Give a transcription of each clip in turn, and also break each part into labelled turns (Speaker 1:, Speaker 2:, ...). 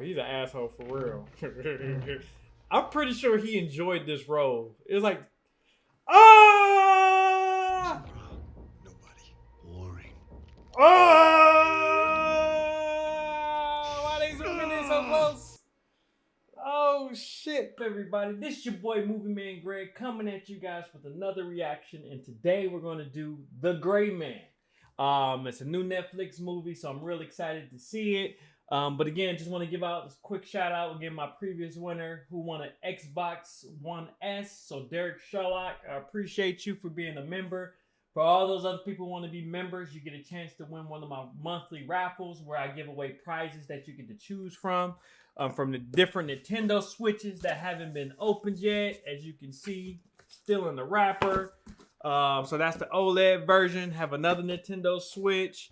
Speaker 1: He's an asshole for real. I'm pretty sure he enjoyed this role. It was like, ah,
Speaker 2: Nobody. Boring.
Speaker 1: oh, why they zooming in so close? Oh shit, everybody! This is your boy Movie Man Greg coming at you guys with another reaction, and today we're gonna do The Gray Man. Um, it's a new Netflix movie, so I'm really excited to see it. Um, but again, just want to give out a quick shout out again my previous winner who won an Xbox One S. So Derek Sherlock, I appreciate you for being a member. For all those other people who want to be members, you get a chance to win one of my monthly raffles where I give away prizes that you get to choose from. Um, from the different Nintendo Switches that haven't been opened yet. As you can see, still in the wrapper. Um, so that's the OLED version. Have another Nintendo Switch.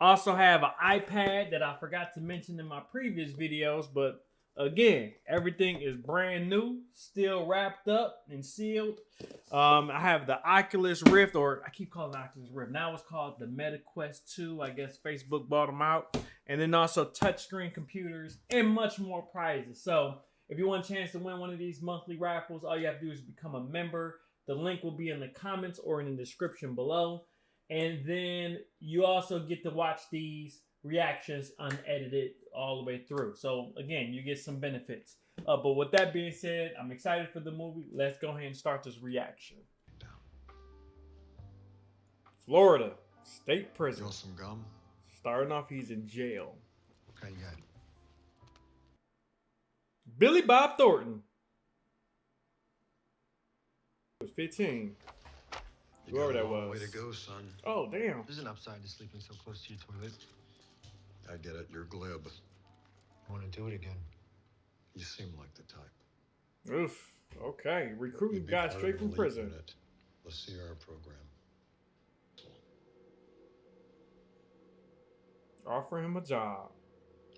Speaker 1: Also have an iPad that I forgot to mention in my previous videos, but again, everything is brand new, still wrapped up and sealed. Um, I have the Oculus Rift, or I keep calling Oculus Rift. Now it's called the MetaQuest 2. I guess Facebook bought them out. And then also touchscreen computers and much more prizes. So if you want a chance to win one of these monthly raffles, all you have to do is become a member. The link will be in the comments or in the description below. And then you also get to watch these reactions unedited all the way through. So again, you get some benefits. Uh, but with that being said, I'm excited for the movie. Let's go ahead and start this reaction. Florida State
Speaker 2: You
Speaker 1: Prison.
Speaker 2: want some gum?
Speaker 1: Starting off, he's in jail.
Speaker 2: Okay, you got it.
Speaker 1: Billy Bob Thornton. Was 15.
Speaker 2: You
Speaker 1: Whoever that was.
Speaker 2: Way to go, son.
Speaker 1: Oh damn.
Speaker 3: There's an upside to sleeping so close to your toilet.
Speaker 2: I get it. You're glib.
Speaker 3: I want to do it again.
Speaker 2: You seem like the type.
Speaker 1: Oof. Okay. Recruiting
Speaker 2: You'd
Speaker 1: guy straight from
Speaker 2: an elite
Speaker 1: prison.
Speaker 2: unit, The Sierra program.
Speaker 1: Offer him a job.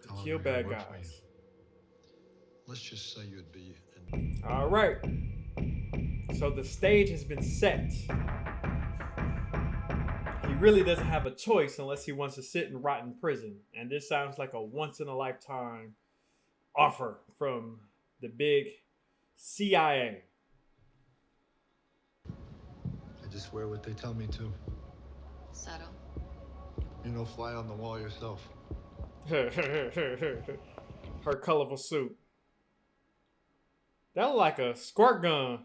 Speaker 1: To
Speaker 3: How
Speaker 1: kill bad
Speaker 3: work for you?
Speaker 1: guys.
Speaker 2: Let's just say you'd be in
Speaker 1: All right. So the stage has been set. He really doesn't have a choice unless he wants to sit and rot in prison. And this sounds like a once in a lifetime offer from the big CIA.
Speaker 3: I just wear what they tell me to.
Speaker 4: Subtle.
Speaker 3: You're no fly on the wall yourself.
Speaker 1: Her colorful suit. That look like a squirt gun.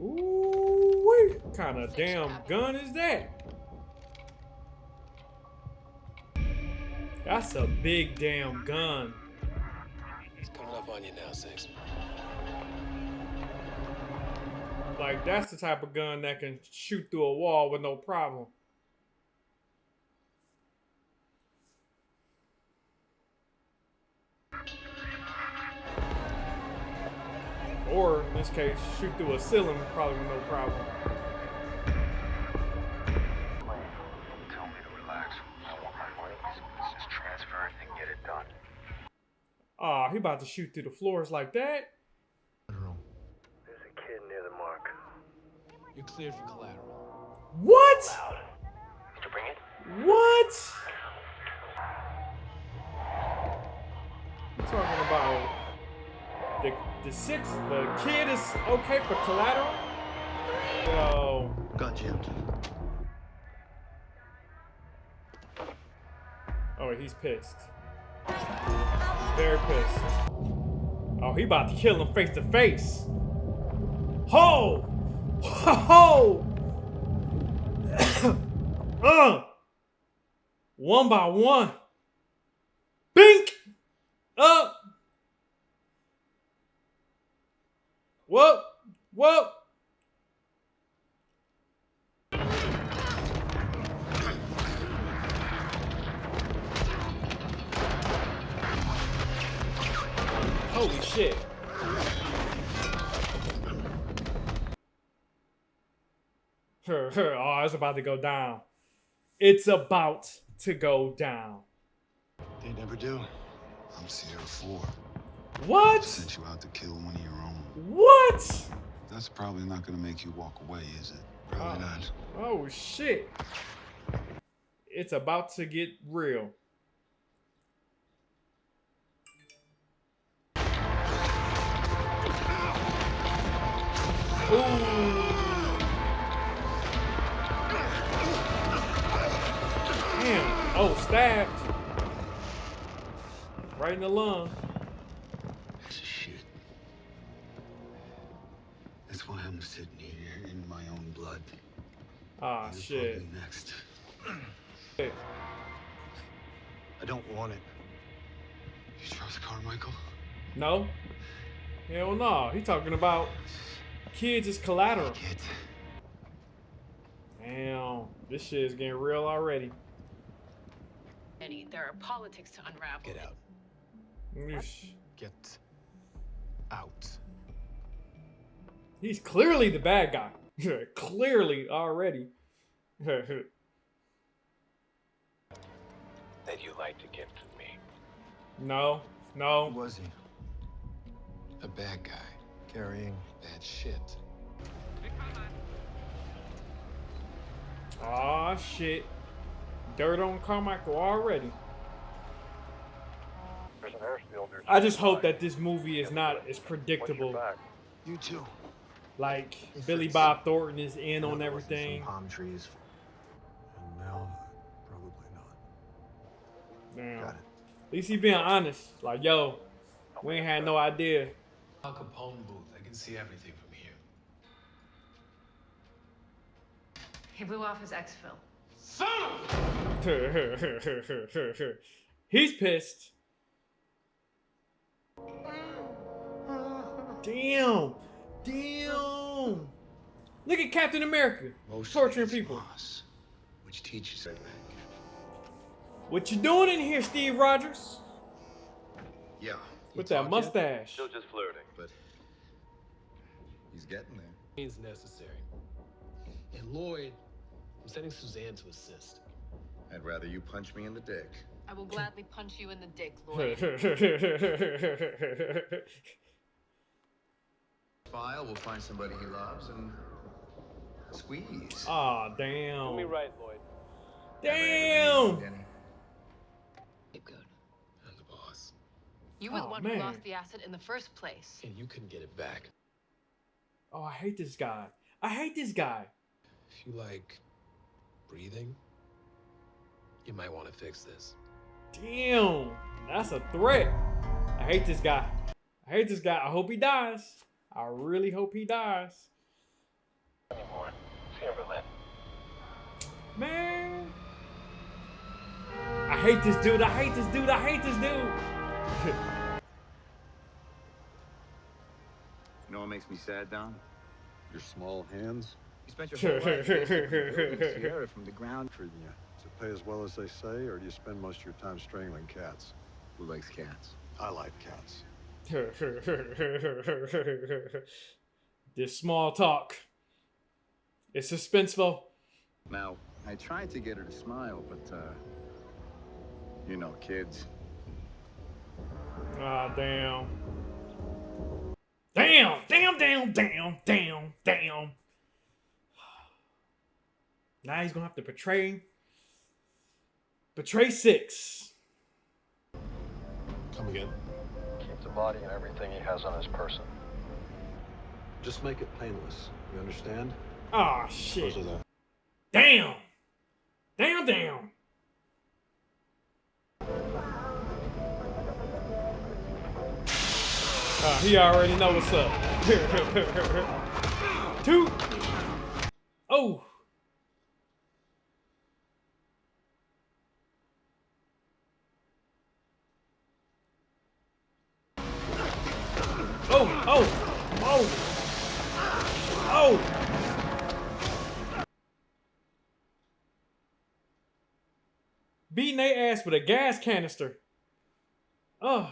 Speaker 1: Ooh, what kind of damn gun is that? That's a big damn gun.
Speaker 5: It's coming up on you now, Six.
Speaker 1: Like that's the type of gun that can shoot through a wall with no problem. Or in this case, shoot through a ceiling probably no problem.
Speaker 6: Tell me to relax. I want my money, let's just transfer it and get it done.
Speaker 1: Ah, he about to shoot through the floors like that.
Speaker 3: General.
Speaker 6: There's a kid near the mark.
Speaker 5: You're cleared for collateral.
Speaker 1: What?
Speaker 6: Loud. Did you bring it?
Speaker 1: What? You talking about the the six the kid is okay for collateral? Yo,
Speaker 3: Gun jammed.
Speaker 1: oh he's pissed. Very pissed. Oh, he about to kill him face to face. Ho! Ho! uh! One by one. Bink! Up! Whoa! Whoa! Holy shit. oh, it's about to go down. It's about to go down.
Speaker 3: They never do.
Speaker 2: I'm Sierra 4.
Speaker 1: What?
Speaker 2: Sent you out to kill one of your own.
Speaker 1: What?
Speaker 2: That's probably not gonna make you walk away, is it?
Speaker 3: Probably
Speaker 1: Oh.
Speaker 3: not.
Speaker 1: Oh shit. It's about to get real. Ooh. Damn. Oh, stabbed. Right in the lung.
Speaker 3: I'm sitting here in my own blood.
Speaker 1: Ah,
Speaker 3: You're
Speaker 1: shit.
Speaker 3: Next.
Speaker 1: Shit.
Speaker 3: I don't want it. You trust Carmichael?
Speaker 1: No. Hell no. He talking about kids as collateral.
Speaker 3: Kid.
Speaker 1: Damn. This shit is getting real already.
Speaker 4: Eddie, there are politics to unravel.
Speaker 5: Get out.
Speaker 1: Yeesh.
Speaker 5: Get out.
Speaker 1: He's clearly the bad guy. clearly already.
Speaker 6: That you like to give to me.
Speaker 1: no.
Speaker 3: Who
Speaker 1: No.
Speaker 3: was he?
Speaker 5: A bad guy.
Speaker 3: Carrying.
Speaker 5: Bad shit.
Speaker 1: Aw, shit. Dirt on Carmichael already.
Speaker 6: There's an airfield. There's
Speaker 1: I just hope that this movie is not as predictable.
Speaker 3: You too.
Speaker 1: Like Billy Bob Thornton is in on everything.
Speaker 3: palm trees.
Speaker 2: And now, probably not.
Speaker 1: Damn.
Speaker 3: Got it.
Speaker 1: At least he being honest. Like, yo, we ain't had no idea.
Speaker 5: Al Capone booth. I can see everything from here.
Speaker 4: He blew off his exfil. Son!
Speaker 1: He's pissed. Damn. Damn. Look at Captain America
Speaker 3: Most
Speaker 1: torturing
Speaker 3: of these
Speaker 1: people.
Speaker 3: laws, which teaches it.
Speaker 1: What you doing in here, Steve Rogers?
Speaker 3: Yeah,
Speaker 1: With that mustache.
Speaker 6: just flirting.
Speaker 3: but he's getting there.
Speaker 5: Means necessary. And Lloyd, I'm sending Suzanne to assist.
Speaker 3: I'd rather you punch me in the dick.
Speaker 4: I will gladly punch you in the dick, Lloyd.
Speaker 3: File, we'll find somebody he loves and squeeze.
Speaker 1: Aw, damn.
Speaker 5: right, Lloyd.
Speaker 1: Damn.
Speaker 3: Danny.
Speaker 4: Good.
Speaker 5: I'm the boss.
Speaker 4: You were the
Speaker 1: oh,
Speaker 4: one
Speaker 1: man.
Speaker 4: who lost the asset in the first place.
Speaker 5: And you couldn't get it back.
Speaker 1: Oh, I hate this guy. I hate this guy.
Speaker 5: If you like breathing, you might want to fix this.
Speaker 1: Damn. That's a threat. I hate this guy. I hate this guy. I hope he dies. I really hope he dies.
Speaker 6: Anymore. Timberland.
Speaker 1: Man. I hate this dude. I hate this dude. I hate this dude.
Speaker 3: You know what makes me sad, Don?
Speaker 2: Your small hands?
Speaker 3: You spent your whole life building Sierra from the ground.
Speaker 2: Treating you. Does it pay as well as they say, or do you spend most of your time strangling cats?
Speaker 3: Who likes cats?
Speaker 2: I like cats.
Speaker 1: this small talk. It's suspenseful.
Speaker 3: Now, I tried to get her to smile, but, uh, you know, kids.
Speaker 1: Ah, damn. Damn, damn, damn, damn, damn, damn. Now he's gonna have to betray. Betray six.
Speaker 5: Come again?
Speaker 2: Keep the body and everything he has on his person. Just make it painless. You understand?
Speaker 1: Ah, shit.
Speaker 2: Because of that.
Speaker 1: Damn. Damn, damn. Ah, he already know what's up. Two. Oh. Oh, oh, oh. Beating their ass with a gas canister. Oh.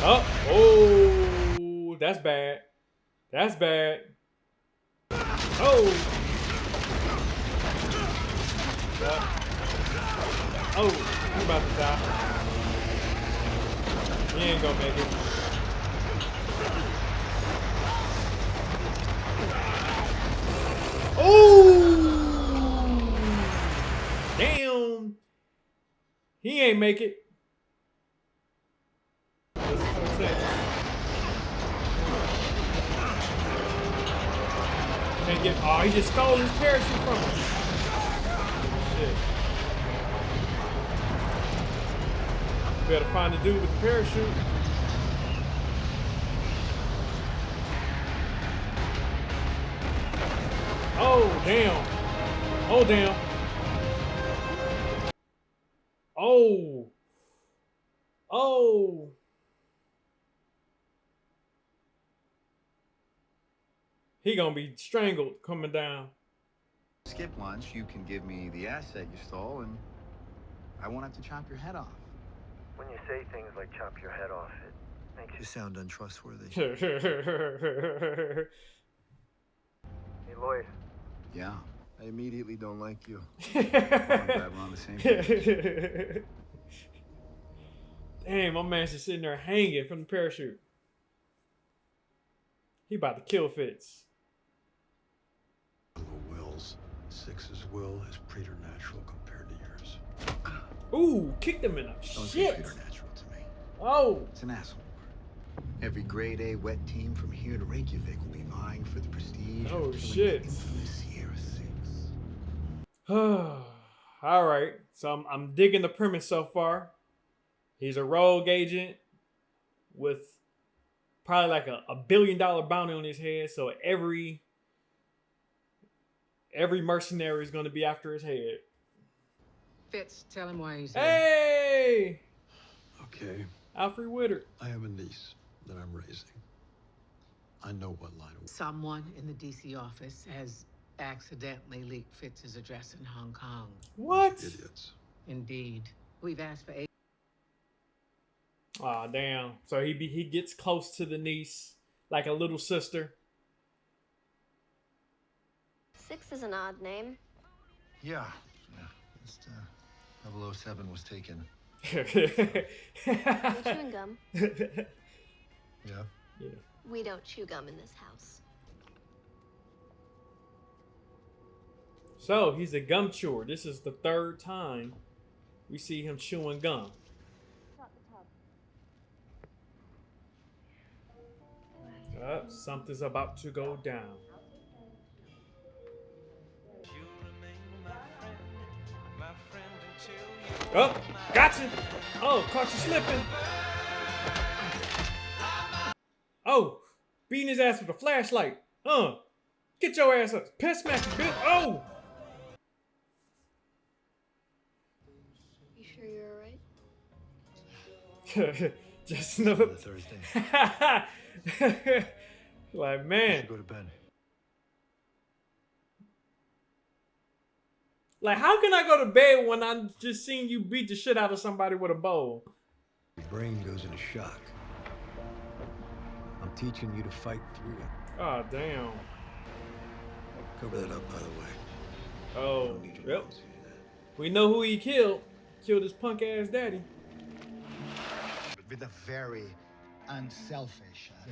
Speaker 1: Oh, oh, that's bad. That's bad. Oh. Oh, you're about to die. You ain't gonna make it. Oh! Damn! He ain't make it. Can't get. Oh, he just stole his parachute from him. Shit. Better find the dude with the parachute. Oh, damn. Oh, damn. Oh. Oh. He gonna be strangled coming down.
Speaker 3: Skip lunch, you can give me the asset you stole, and I won't have to chop your head off.
Speaker 6: When you say things like chop your head off, it makes
Speaker 2: You
Speaker 6: you.
Speaker 2: sound untrustworthy.
Speaker 6: Hey, Lloyd.
Speaker 3: Yeah.
Speaker 2: I immediately don't like you.
Speaker 3: I'm glad we're on the same page.
Speaker 1: Damn, my man's just sitting there hanging from the parachute. He about to kill Fitz.
Speaker 2: Wills. Six's will is preternatural compared to yours.
Speaker 1: Ooh, kicked him in the shit.
Speaker 3: preternatural to me.
Speaker 1: Oh,
Speaker 3: It's an asshole. Every grade A wet team from here to Reykjavik will be vying for the prestige
Speaker 1: Oh,
Speaker 3: of
Speaker 1: shit.
Speaker 3: infamous Sierra Six.
Speaker 1: all right. So I'm, I'm digging the premise so far. He's a rogue agent with probably like a, a billion dollar bounty on his head. So every every mercenary is going to be after his head.
Speaker 7: Fitz, tell him why he's here.
Speaker 1: Hey,
Speaker 2: Okay,
Speaker 1: Alfred Witter.
Speaker 2: I have a niece that I'm raising. I know what line of
Speaker 7: Someone in the DC office has accidentally leaked Fitz's address in Hong Kong.
Speaker 1: What?
Speaker 2: idiots.
Speaker 7: Indeed. We've asked for eight.
Speaker 1: Aw, damn. So he be, he gets close to the niece like a little sister.
Speaker 8: Six is an odd name.
Speaker 2: Yeah. Yeah. Just, uh, 007 was taken.
Speaker 8: We chewing gum.
Speaker 2: Yeah. Yeah.
Speaker 8: We don't chew gum in this house.
Speaker 1: so he's a gum chewer. This is the third time we see him chewing gum. Up, something's about to go down. Oh, gotcha. Oh, caught you slipping. Oh, beating his ass with a flashlight. Uh, get your ass up. Piss smack bitch. Oh.
Speaker 8: You sure you're alright?
Speaker 1: Just another
Speaker 2: Thursday.
Speaker 1: like man,
Speaker 2: go to bed.
Speaker 1: Like how can I go to bed when I just seen you beat the shit out of somebody with a bowl?
Speaker 2: Your brain goes into shock. I'm teaching you to fight through it.
Speaker 1: Oh damn.
Speaker 2: Cover that up, by the way.
Speaker 1: Oh,
Speaker 2: need
Speaker 1: yep.
Speaker 2: mom to see that.
Speaker 1: We know who he killed. Killed his punk ass daddy.
Speaker 3: With a very unselfish uh,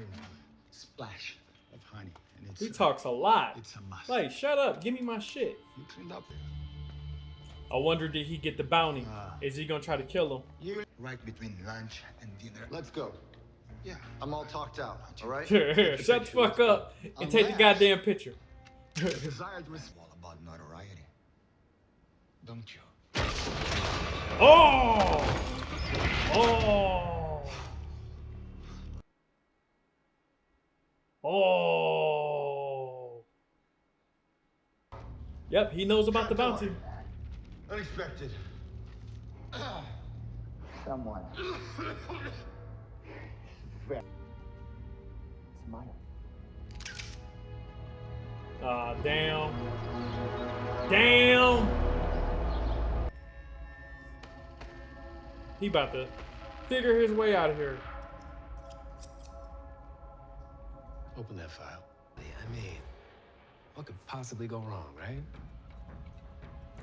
Speaker 3: splash of honey. And it's,
Speaker 1: He talks a lot.
Speaker 3: It's a must.
Speaker 1: Like, shut up. Give me my shit.
Speaker 3: You cleaned up
Speaker 1: I wonder did he get the bounty?
Speaker 3: Ah.
Speaker 1: Is he gonna try to kill him?
Speaker 3: You right between lunch and dinner.
Speaker 2: Let's go.
Speaker 3: Yeah.
Speaker 2: I'm all talked out, all right?
Speaker 1: Shut the fuck up and take the goddamn picture.
Speaker 3: Desire to receive all about notoriety. Don't you?
Speaker 1: Oh! Oh! Oh! Yep, he knows about the bounty.
Speaker 3: Unexpected. Someone. Smile.
Speaker 1: Ah, damn. Damn! He about to figure his way out of here.
Speaker 5: Open that file. I mean, what could possibly go wrong, right?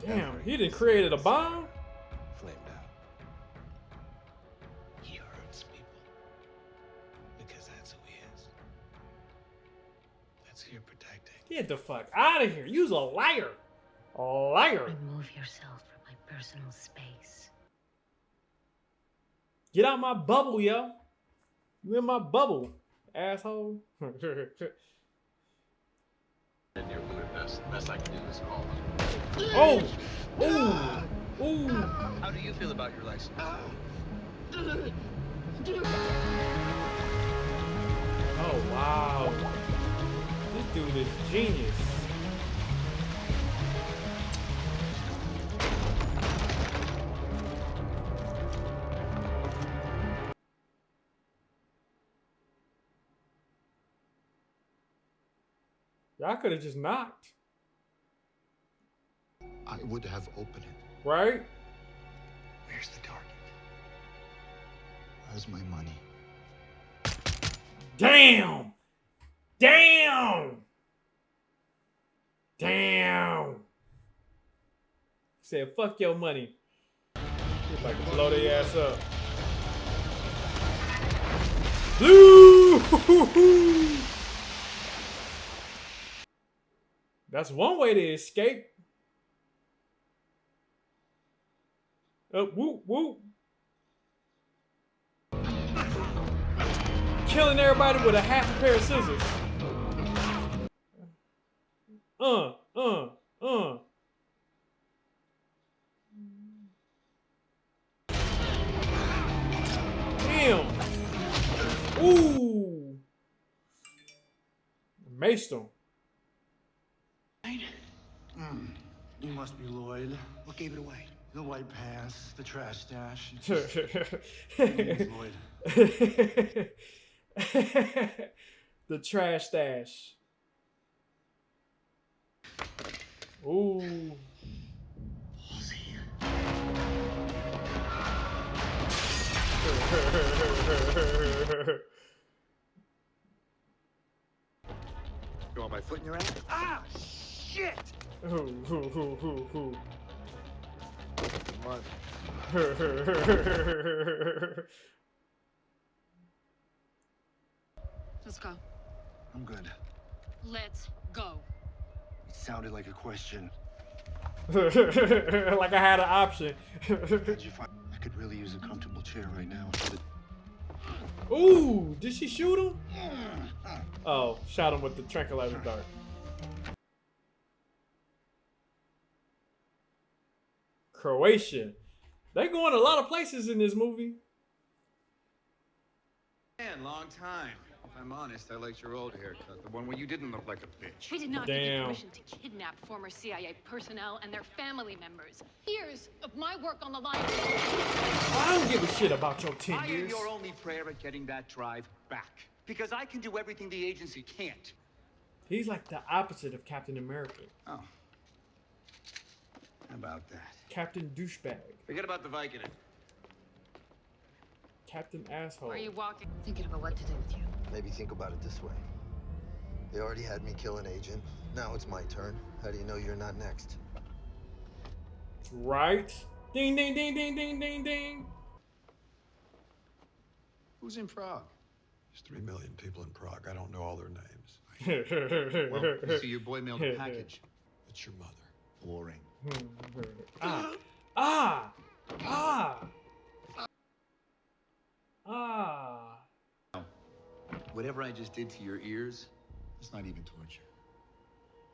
Speaker 1: Damn, he done created a bomb?
Speaker 5: Flamed out. He hurts people. Because that's who he is. That's who you're protecting.
Speaker 1: Get the fuck out of here. You's a liar. A liar.
Speaker 8: Remove yourself from my personal space.
Speaker 1: Get out my bubble, yo. You in my bubble, asshole.
Speaker 5: And you're best. I can do is call.
Speaker 1: oh, ooh, ooh.
Speaker 6: How do you feel about your license?
Speaker 1: Oh wow. This dude is genius. Y'all could have just knocked,
Speaker 3: I would have opened it.
Speaker 1: right?
Speaker 3: Where's the target? Where's my money?
Speaker 1: Damn! Damn! Damn! Said, fuck your money. He's about to blow their ass up. Blue! That's one way to escape. Oh, woo, whoop. Killing everybody with a half a pair of scissors. Uh, uh, uh. Damn. Ooh. Maced him.
Speaker 3: Hmm. You must be Lloyd. What gave it away? The white pants, the trash dash. Lloyd.
Speaker 1: the trash dash. Ooh.
Speaker 3: You want my foot in your ass? Ah, shit!
Speaker 1: Ooh, ooh, ooh, ooh, ooh.
Speaker 3: Come on.
Speaker 4: Let's go.
Speaker 3: I'm good.
Speaker 4: Let's go.
Speaker 3: It sounded like a question.
Speaker 1: like I had an option.
Speaker 3: How'd you find? I could really use a comfortable chair right now.
Speaker 1: Ooh, did she shoot him? Hmm. Oh, shot him with the tranquilizer dart. Croatia. They going a lot of places in this movie.
Speaker 9: Man, long time. If I'm honest, I liked your old haircut, the one where you didn't look like a bitch.
Speaker 4: We did not give you permission to kidnap former CIA personnel and their family members. Years of my work on the line.
Speaker 1: I don't give a shit about your 10
Speaker 9: I am
Speaker 1: years.
Speaker 9: your only prayer at getting that drive back. Because I can do everything the agency can't.
Speaker 1: He's like the opposite of Captain America.
Speaker 9: Oh. How about that?
Speaker 1: Captain Douchebag.
Speaker 9: Forget about the Vicodin.
Speaker 1: Captain Asshole.
Speaker 4: Are you walking?
Speaker 8: Thinking about what to do with you.
Speaker 2: Maybe think about it this way. They already had me kill an agent. Now it's my turn. How do you know you're not next?
Speaker 1: Right? Ding, ding, ding, ding, ding, ding, ding.
Speaker 9: Who's in Prague?
Speaker 2: There's three million people in Prague. I don't know all their names.
Speaker 9: Well, you see, your boy mailed a package.
Speaker 2: It's your mother.
Speaker 3: Boring.
Speaker 1: Ah. Ah. Ah. Ah.
Speaker 9: Whatever I just did to your ears, it's not even torture.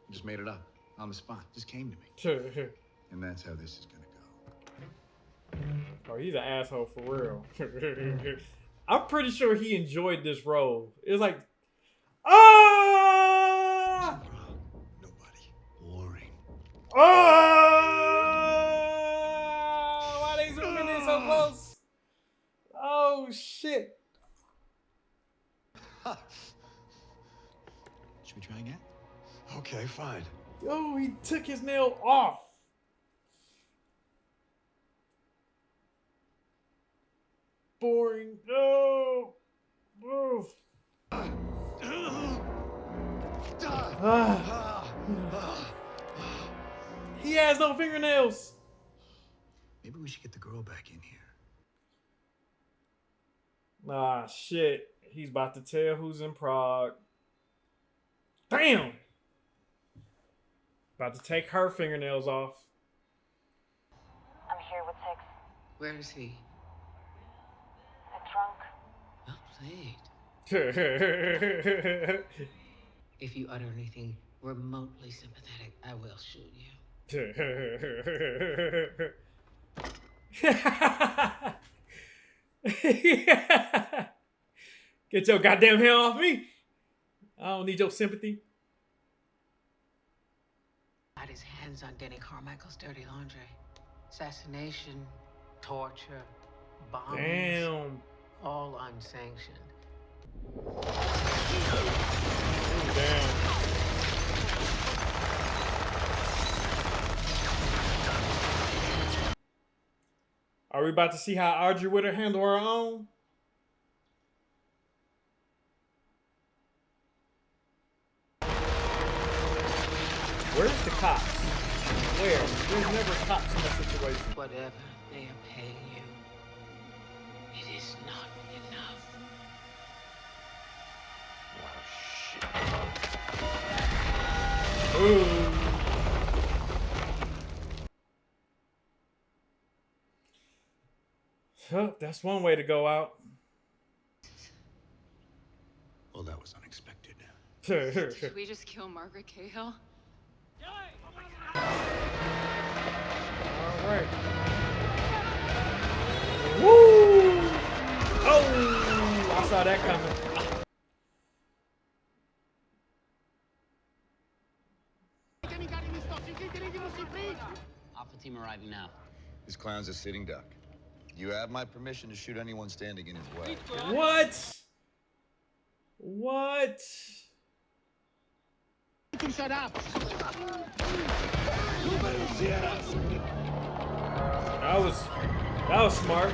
Speaker 9: I just made it up on the spot. Just came to me. Sure, sure. And that's how this is gonna go.
Speaker 1: oh, he's an asshole for real. I'm pretty sure he enjoyed this role. It was like, ah,
Speaker 2: Nobody.
Speaker 3: Boring.
Speaker 1: ah. Took his nail off. Boring. No. Move. He has no fingernails.
Speaker 3: Maybe we should get the girl back in here.
Speaker 1: Ah, shit. He's about to tell who's in Prague. Damn. About to take her fingernails off.
Speaker 10: I'm here with Six.
Speaker 7: Where is he? The trunk. Well played. if you utter anything remotely sympathetic, I will shoot you.
Speaker 1: Get your goddamn hand off me. I don't need your sympathy.
Speaker 7: Got his hands on Denny Carmichael's dirty laundry. Assassination, torture, bombs.
Speaker 1: Damn.
Speaker 7: All unsanctioned.
Speaker 1: Damn. Are we about to see how Audrey would handle her own? Where's the cops? Where? There's never cops in that situation.
Speaker 7: Whatever they are paying you, it is not enough.
Speaker 1: Oh, shit. Ooh. Huh, that's one way to go out.
Speaker 9: Well, that was unexpected.
Speaker 4: Did we just kill Margaret Cahill?
Speaker 1: Alright. Woo! Oh! I saw that coming.
Speaker 10: Alpha team arriving now.
Speaker 9: This clown's a sitting duck. You have my permission to shoot anyone standing in his way.
Speaker 1: What? What?
Speaker 3: Shut up!
Speaker 1: That was that was smart.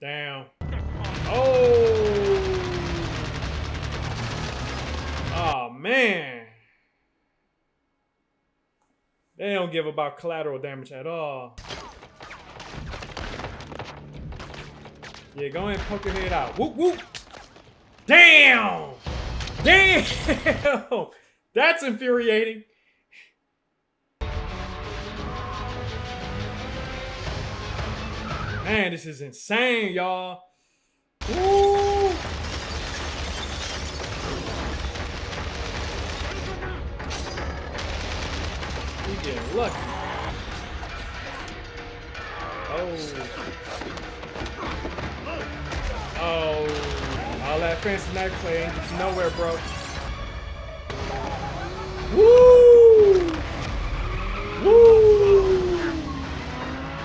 Speaker 1: Damn. Oh. Oh man. They don't give about collateral damage at all. Yeah, go ahead and poke your head out. Whoop whoop. Damn! Damn! That's infuriating. Man, this is insane, y'all. He getting lucky. Oh. Oh, all that fancy knife play ain't you nowhere, bro. Woo! Woo!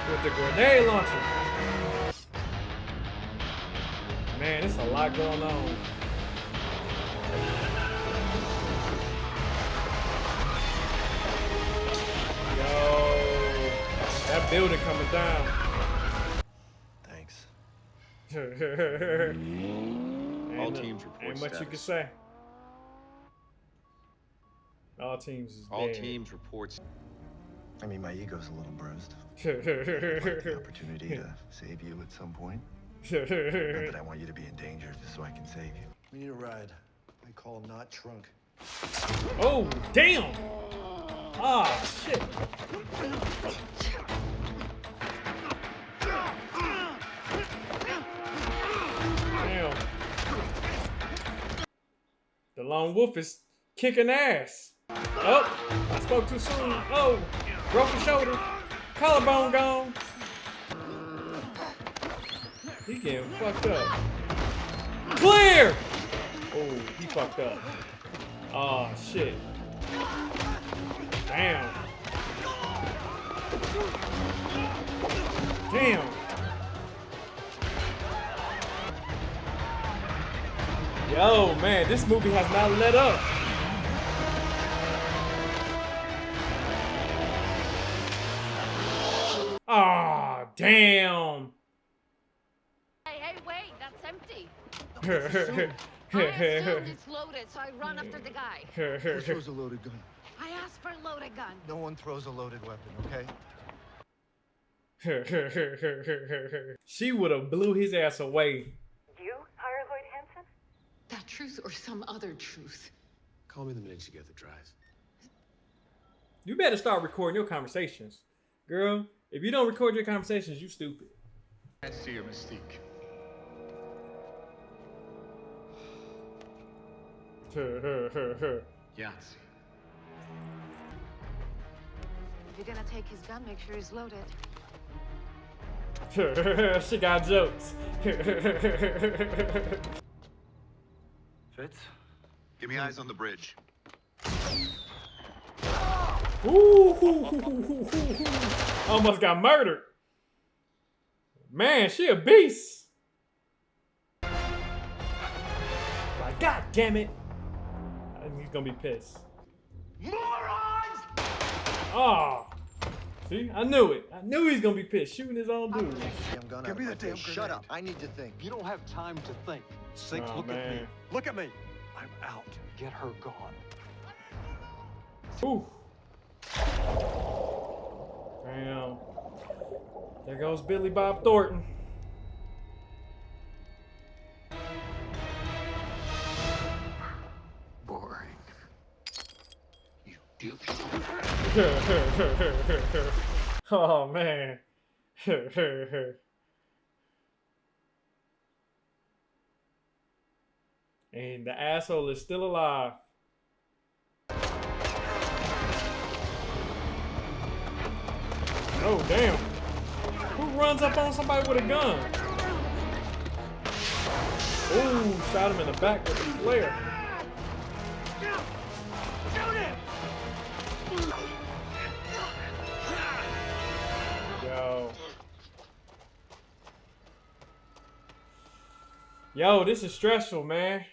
Speaker 1: With the grenade launcher. Man, there's a lot going on. Yo, that building coming down.
Speaker 2: Thanks.
Speaker 9: All
Speaker 1: Ain't-
Speaker 9: teams report
Speaker 1: Ain't much you can say. All teams is
Speaker 9: All
Speaker 1: dead.
Speaker 9: teams reports.
Speaker 2: I mean, my ego's a little bruised. The opportunity to save you at some point. Not that I want you to be in danger, just so I can save you. We need a ride. I call not trunk.
Speaker 1: oh, damn! Ah, shit. Lone wolf is kicking ass. Oh, I spoke too soon. Oh, broken shoulder. Collarbone gone. He getting fucked up. Clear! Oh, he fucked up. Oh, shit. Damn. Damn. Yo, man, this movie has not let up. Ah, damn.
Speaker 4: Hey, hey, wait, that's empty. I assumed it's loaded, so I run after the guy.
Speaker 3: Who throws a loaded gun?
Speaker 4: I asked for a loaded gun.
Speaker 3: No one throws a loaded weapon, okay?
Speaker 1: she would have blew his ass away.
Speaker 11: You hire Lloyd Hansen?
Speaker 4: That truth or some other truth?
Speaker 5: Call me the minute you get the drive.
Speaker 1: You better start recording your conversations. Girl, if you don't record your conversations, you stupid.
Speaker 3: I see your mystique.
Speaker 9: Yahtzee.
Speaker 4: If you're gonna take his gun, make sure he's loaded.
Speaker 1: she got jokes.
Speaker 2: Fitz?
Speaker 9: Give me eyes on the bridge.
Speaker 1: Ooh, almost got murdered. Man, she a beast. Like, God damn it. And he's gonna be pissed.
Speaker 3: Morons!
Speaker 1: Oh. See, I knew it. I knew he's gonna be pissed, shooting his own dude.
Speaker 2: Damn gun
Speaker 3: Give
Speaker 2: out
Speaker 3: me the
Speaker 2: my
Speaker 3: damn
Speaker 2: face. Shut up. I need to think.
Speaker 12: You don't have time to think. Six,
Speaker 1: Oh,
Speaker 12: look at me. Look at me. I'm out. Get her gone.
Speaker 1: Ooh. Damn. There goes Billy Bob Thornton.
Speaker 9: Boring. You do.
Speaker 1: oh man. and the asshole is still alive. Oh damn. Who runs up on somebody with a gun? Ooh, shot him in the back with a flare. Yo, this is stressful, man.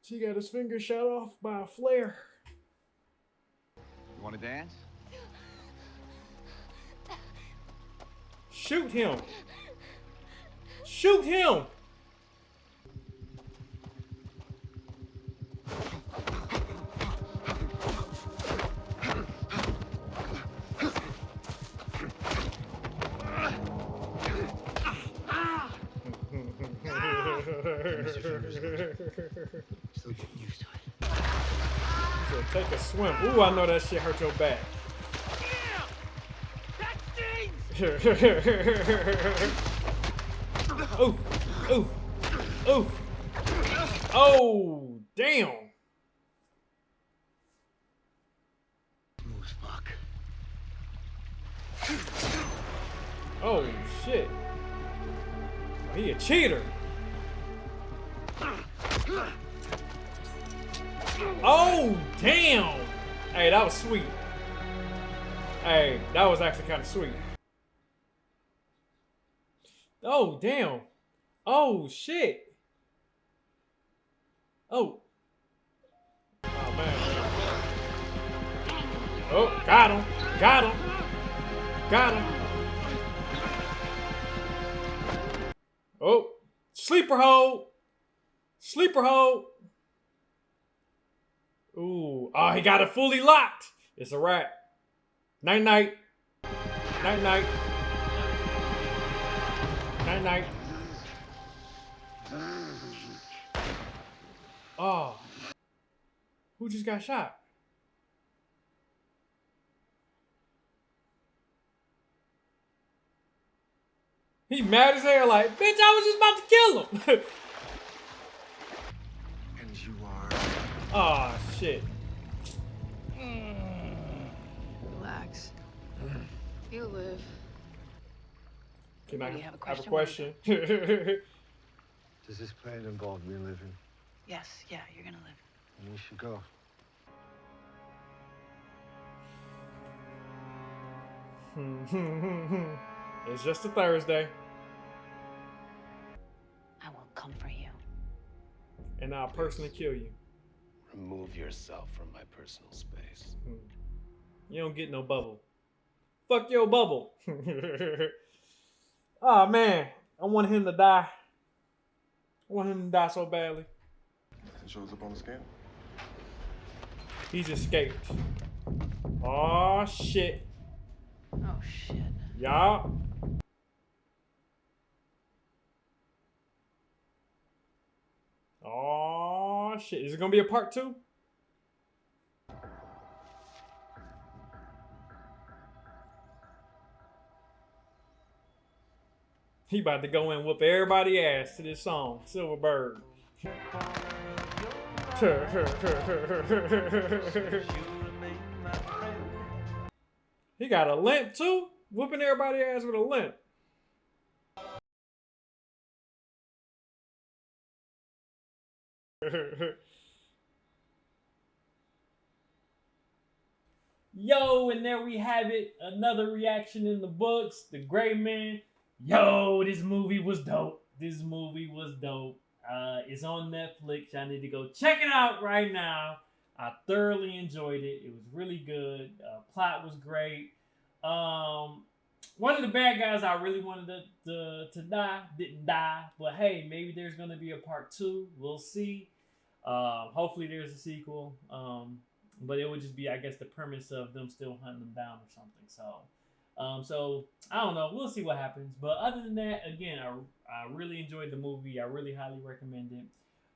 Speaker 1: She got his finger shot off by a flare.
Speaker 12: You want to dance?
Speaker 1: Shoot him. Shoot him. Swim. Ooh, I know that shit hurt your back. oh, oh, oh, oh, damn. Oh shit. He a cheater. Oh damn. Hey, that was sweet. Hey, that was actually kind of sweet. Oh damn. Oh shit. Oh. Oh man. Oh, got him. Got him. Got him. Oh, sleeper hold. Sleeper hold. Ooh, oh, he got it fully locked. It's a wrap. Night night. Night night. Night night. Oh. Who just got shot? He mad as hell, like, bitch, I was just about to kill him. oh shit. Mm.
Speaker 7: Relax. You live.
Speaker 1: Can I
Speaker 7: Do you have a question?
Speaker 1: have a
Speaker 7: question?
Speaker 1: question?
Speaker 2: Does this plan involve me living?
Speaker 7: Yes, yeah, you're gonna live.
Speaker 2: Then we should go.
Speaker 1: it's just a Thursday,
Speaker 7: I will come for you.
Speaker 1: and I'll personally kill you.
Speaker 5: Remove yourself from my personal space. Hmm.
Speaker 1: You don't get no bubble. Fuck your bubble. oh man, I want him to die. I want him to die so badly.
Speaker 13: It shows up on the scan.
Speaker 1: He's escaped. Oh shit.
Speaker 7: Oh shit.
Speaker 1: Y'all. Oh shit, is it gonna be a part two? He about to go and whoop everybody ass to this song, Silverbird. he got a limp too? Whooping everybody ass with a limp. Yo, and there we have it. Another reaction in the books. The Gray Man. Yo, this movie was dope. This movie was dope. Uh, it's on Netflix. I need to go check it out right now. I thoroughly enjoyed it. It was really good. Uh, plot was great. Um, one of the bad guys I really wanted to, to, to die didn't die. But hey, maybe there's to be a part two. We'll see. Uh, hopefully there's a sequel. Um, but it would just be, I guess, the premise of them still hunting them down or something. So, um, so I don't know. We'll see what happens. But other than that, again, I, I really enjoyed the movie. I really highly recommend it.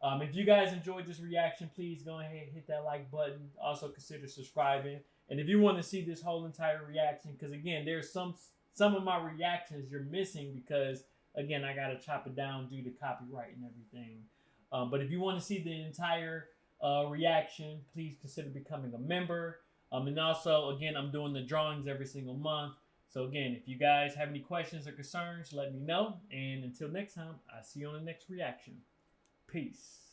Speaker 1: Um, if you guys enjoyed this reaction, please go ahead and hit that like button. Also consider subscribing. And if you want to see this whole entire reaction, because again, there's some some of my reactions you're missing because again, I gotta chop it down due to copyright and everything. Um, but if you want to see the entire uh, reaction, please consider becoming a member. Um, and also, again, I'm doing the drawings every single month. So again, if you guys have any questions or concerns, let me know. And until next time, I'll see you on the next reaction. Peace.